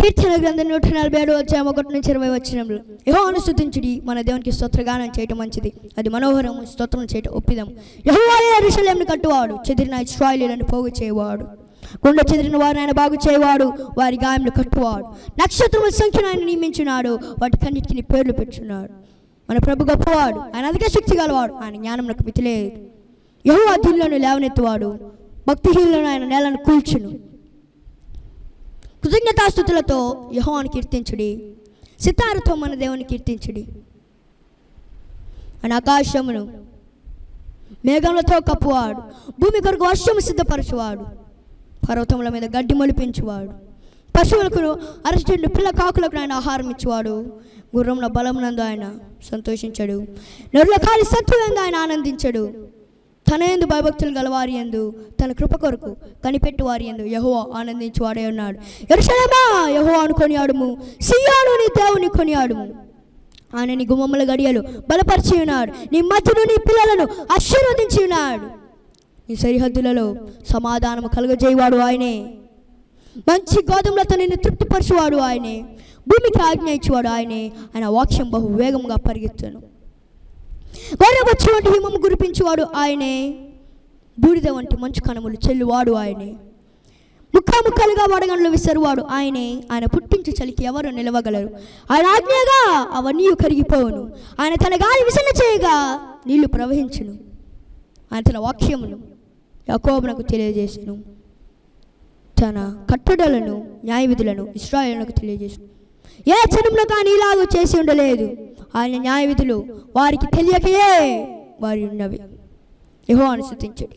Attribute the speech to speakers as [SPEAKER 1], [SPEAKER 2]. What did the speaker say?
[SPEAKER 1] కీర్తన గ్రంథం నూట నలభై ఏడు వచ్చాము ఒకటి నుంచి ఇరవై వచ్చినప్పుడు యహో అనుస్థుతించుడి మన దేవునికి స్తోత్రగానం చేయటం మంచిది. అది మనోహరం స్తోత్రం చేయటం ఒప్పిదం యహోవాయే ఋషులేమిని కట్టువాడు చెదిరిన ఇస్రాయిలీలను పోగు చేయవాడు. గుండె చెదిరిన వారిని ఆయన బాగు చేయవాడు వారి గాయములు కట్టువాడు. నక్షత్రముల సంఖ్యను ఆయన నియమించున్నాడు వాటి కన్నిటిని పేర్లు పెట్టున్నాడు మన ప్రభు గొప్పవాడు ఆయన అధిక శక్తి గలవాడు ఆయన జ్ఞానంలోకి మితి లేదు యహో అధులను లేవనెత్తువాడు భక్తిహీనులను ఆయన నేలను కూల్చును. కృతజ్ఞతాస్థుతులతో యహోవాను కీర్తించుడి. సితారతో మన దేవుని కీర్తించుడి. అని ఆకాశమును మేఘములతో కప్పువాడు. భూమి కొరకు వర్షము సిద్ధపరచువాడు. పర్వతముల మీద గడ్డి మొలిపించువాడు. పశువులకు అరచెండు పిల్ల కాకులకు ఆయన ఆహారం ఇచ్చేవాడు. గుర్రముల బలమునందు ఆయన సంతోషించడు. నరుల కాలి సత్తులందు ఆయన ఆనందించడు. తన ఎందు భయభక్తులు గలవారి ఎందు తన కృప కొరకు కనిపెట్టు వారి ఎందు యహో ఆనందించువాడే ఉన్నాడు. ఎరుషలేమా యహో అనుకొని ఆడుము సియాను నీ దేవుని కొనియాడుము. ఆయన నీ గుమ్మముల గడియలు బలపరిచి ఉన్నాడు నీ మధ్యను నీ పిల్లలను ఆశీర్వదించి ఉన్నాడు నీ సరిహద్దులలో సమాధానం కలుగజేయవాడు ఆయనే. మంచి గోధుమలతో నిన్ను తృప్తిపరచువాడు ఆయనే. భూమికి ఆజ్ఞ ఇచ్చేవాడు ఆయనే. ఆయన వాక్యం బహు వేగంగా పరిగెత్తును. గొర్రెబొచ్చు వంటి హిమము గురిపించేవాడు ఆయనే. బూడిద వంటి మంచు కణములు చెల్లువాడు ఆయనే. ముక్క ముక్కలుగా వడగండ్లు విసరువాడు ఆయనే. ఆయన పుట్టించు చలికి ఎవరు నిలవగలరు? ఆయన ఆజ్ఞగా అవన్నీ కరిగిపోవును. ఆయన తన గాలి విసన చేయగా నీళ్ళు ప్రవహించును. ఆయన తన వాక్యమును యకోబునకు తెలియజేసెను. తన కట్టడలను న్యాయవిధులను ఇస్రాయలకు తెలియజేసు ఏ జనంలో కానీ ఇలాగూ చేసి ఉండలేదు? ఆయన న్యాయవిధులు వారికి తెలియకయే వారి ఉన్నవి. యహో అనుసృతించడు